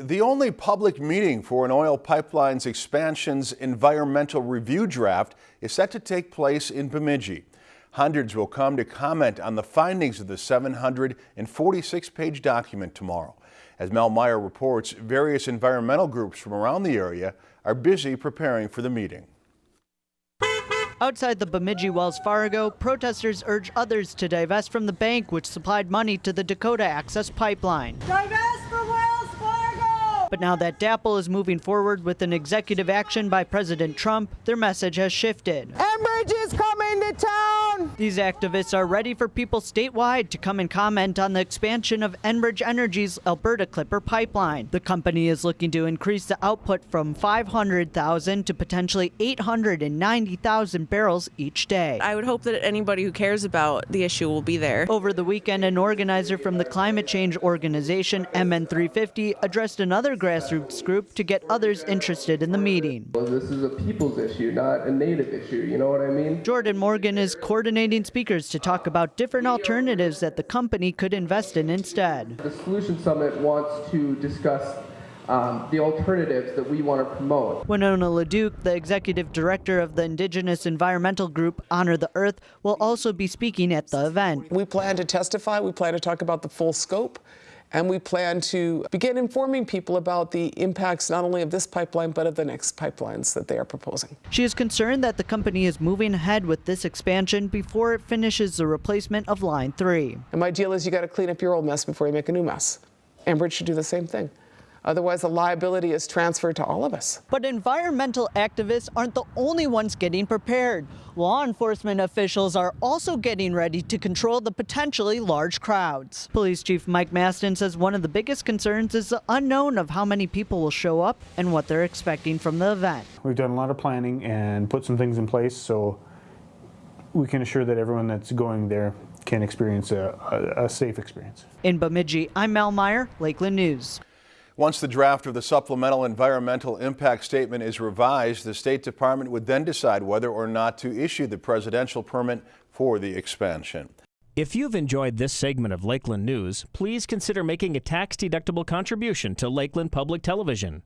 The only public meeting for an oil pipeline's expansion's environmental review draft is set to take place in Bemidji. Hundreds will come to comment on the findings of the 746-page document tomorrow. As Mel Meyer reports, various environmental groups from around the area are busy preparing for the meeting. Outside the Bemidji Wells Fargo, protesters urge others to divest from the bank which supplied money to the Dakota Access Pipeline. Divest from Wells Fargo! But now that DAPL is moving forward with an executive action by President Trump, their message has shifted. Enbridge is coming to town! These activists are ready for people statewide to come and comment on the expansion of Enbridge Energy's Alberta Clipper pipeline. The company is looking to increase the output from 500,000 to potentially 890,000 barrels each day. I would hope that anybody who cares about the issue will be there. Over the weekend, an organizer from the climate change organization MN350 addressed another grassroots group to get others interested in the meeting. Well, this is a people's issue, not a native issue. You know what I mean? Jordan Morgan is coordinating speakers to talk about different alternatives that the company could invest in instead. The Solution Summit wants to discuss um, the alternatives that we want to promote. Winona LaDuke, the executive director of the Indigenous environmental group Honor the Earth, will also be speaking at the event. We plan to testify, we plan to talk about the full scope, and we plan to begin informing people about the impacts not only of this pipeline but of the next pipelines that they are proposing. She is concerned that the company is moving ahead with this expansion before it finishes the replacement of Line 3. And my deal is you got to clean up your old mess before you make a new mess. Enbridge should do the same thing. Otherwise, the liability is transferred to all of us. But environmental activists aren't the only ones getting prepared. Law enforcement officials are also getting ready to control the potentially large crowds. Police Chief Mike Mastin says one of the biggest concerns is the unknown of how many people will show up and what they're expecting from the event. We've done a lot of planning and put some things in place so we can assure that everyone that's going there can experience a, a, a safe experience. In Bemidji, I'm Mel Meyer, Lakeland News. Once the draft of the supplemental environmental impact statement is revised, the State Department would then decide whether or not to issue the presidential permit for the expansion. If you've enjoyed this segment of Lakeland News, please consider making a tax-deductible contribution to Lakeland Public Television.